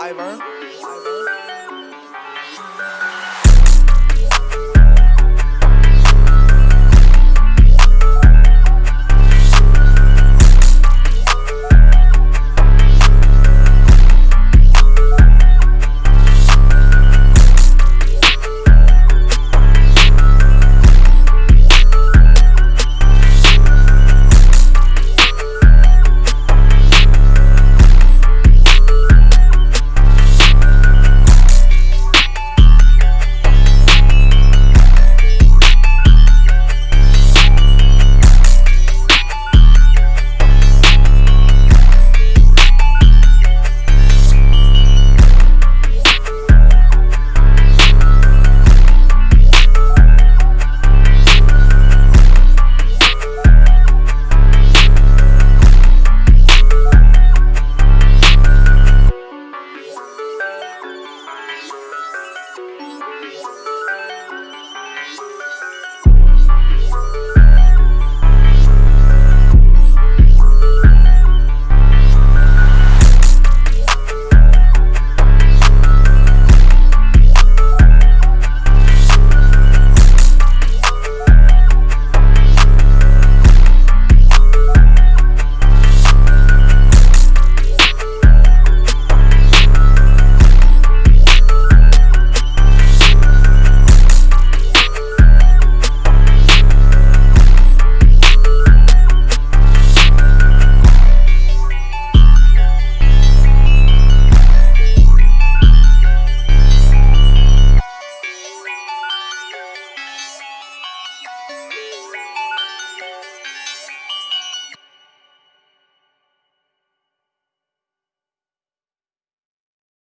Ivor. Ivor.